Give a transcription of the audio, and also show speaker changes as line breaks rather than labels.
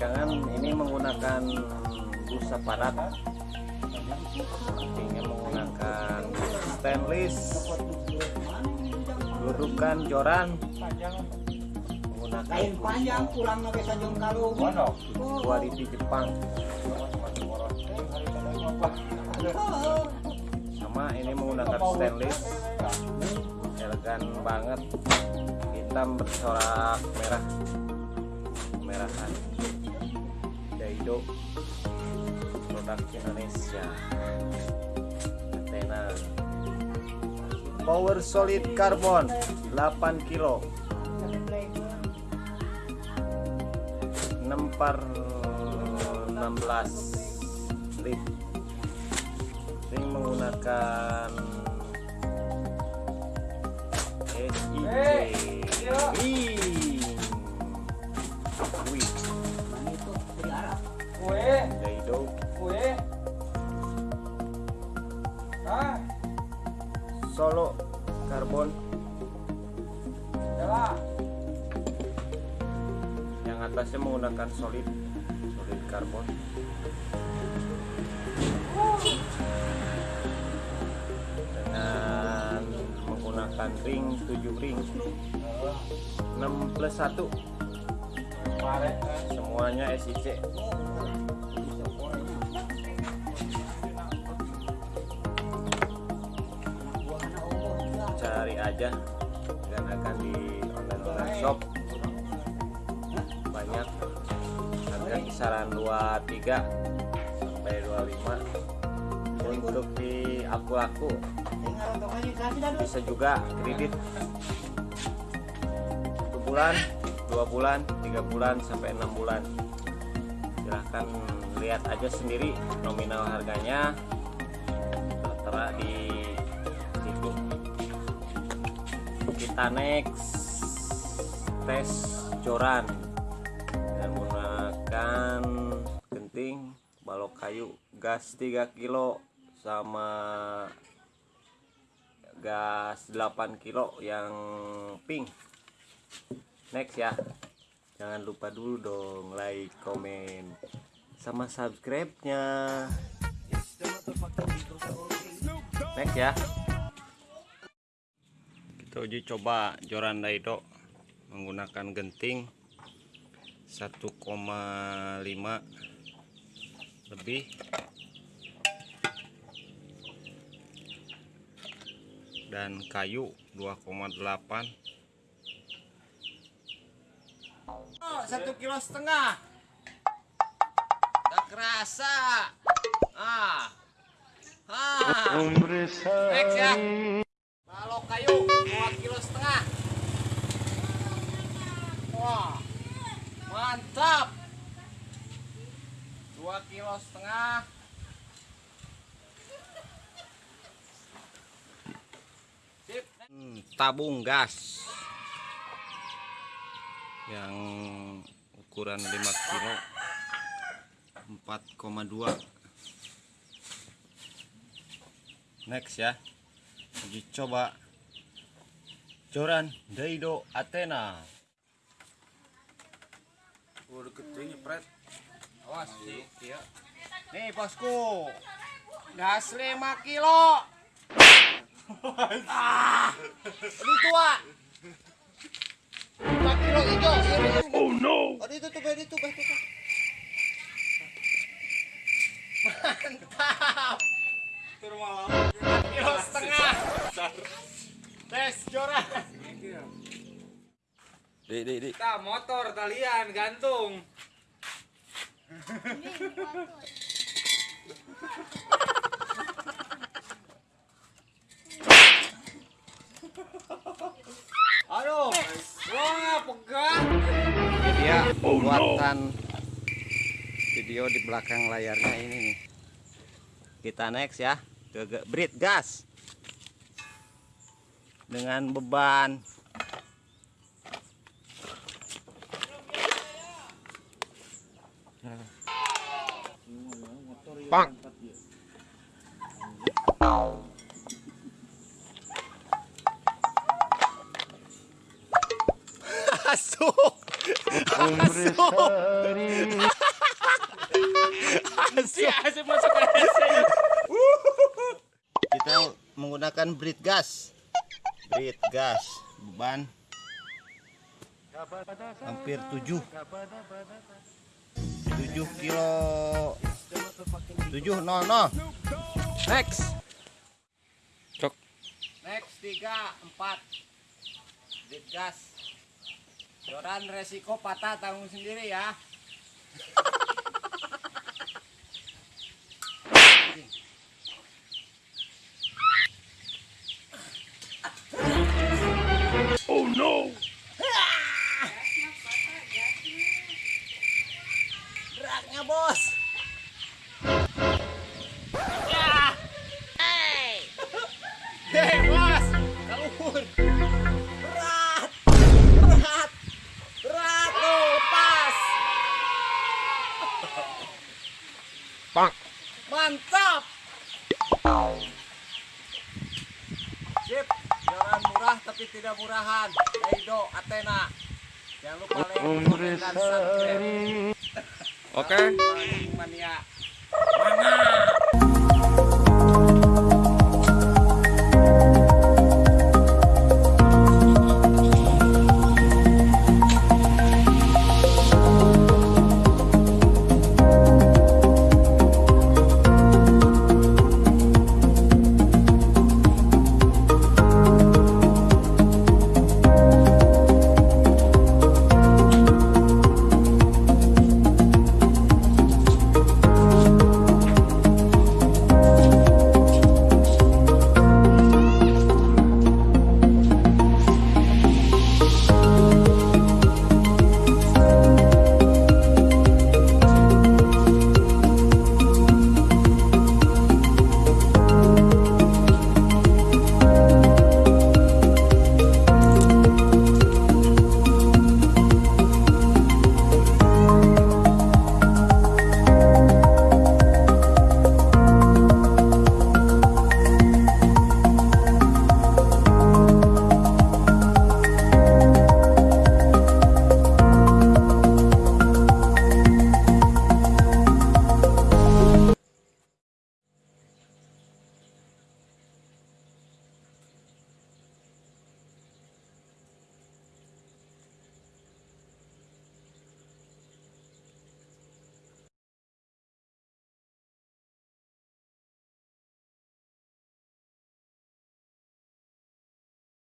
pegangan ini menggunakan busa padat ini menggunakan stainless dudukan joran menggunakan
panjang kurang nabe sanjung kalung.
kualiti Jepang.
Oh,
sama ini menggunakan stainless. Elegan banget. Hitam bercorak merah. Kemerahan Daido produk Indonesia. Athena Power Solid Carbon 8 kilo. 6 per 16 lip ini menggunakan SIJ Wih. Wih,
Kue,
Daido
kue. Nah,
Solo Carbon
jalan.
yang atasnya menggunakan solid solid carbon dengan menggunakan ring 7 ring. 6 plus 1
Kemarin,
semuanya SIC cari aja. Dan akan di online online shop. Banyak. Harga kisaran 23 sampai 25 untuk di aku-aku. Bisa juga kredit. Satu bulan dua bulan tiga bulan sampai enam bulan. Silahkan lihat aja sendiri nominal harganya. Tertera di situ kita next tes joran dengan menggunakan genting balok kayu gas 3 kilo sama gas 8 kilo yang pink next ya. Jangan lupa dulu dong like komen sama subscribe nya next ya. Kita uji coba joran daido menggunakan genting 1,5 lebih. Dan kayu 2,8 Oh, satu kilo setengah. Tak kerasa. Ah. Ah. Next ya. Balok kayu 2 kilo setengah. Wah. Mantap. 2 kilo setengah. Hmm, tabung gas yang ukuran 5 kilo 4,2 next ya uji coba. Joran Daido Athena.
Udah gede nyepret. Awas sih, iya.
nih bosku. Gas 5 kilo. Ah ini tua 5 kilo hijau oh no. Oh itu tuh itu tuh itu mantap kilo setengah. Tes joran
Dik, dik, dik.
Kita motor talian gantung.
aduh. Ini dia pembuatan video di belakang layarnya ini nih kita next ya ke brit gas dengan beban Bang.
Masuk. Asik, masuk asik.
Kita menggunakan brit gas. Brit gas beban hampir 7 7 kilo 7 no no
Next. Cok.
next 3 4 brit gas Joran resiko patah tanggung sendiri ya Beratnya bos.
Bang.
Mantap. Sip, jalan murah tapi tidak murahan. Eido, Athena. Jangan lupa like, dan subscribe.
Oke.
Mania. Mania.